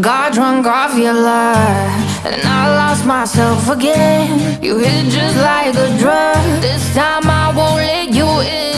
Got drunk off your love, And I lost myself again You hit just like a drug This time I won't let you in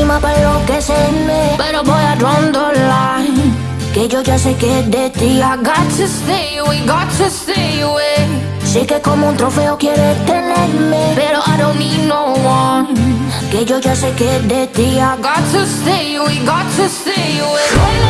encima para lo que se me Pero voy a rondolar Que yo ya sé que es de ti I got to stay away, got to stay away Sé que como un trofeo quiere tenerme Pero I don't need no one Que yo ya sé que es de ti I got to stay away, got to stay away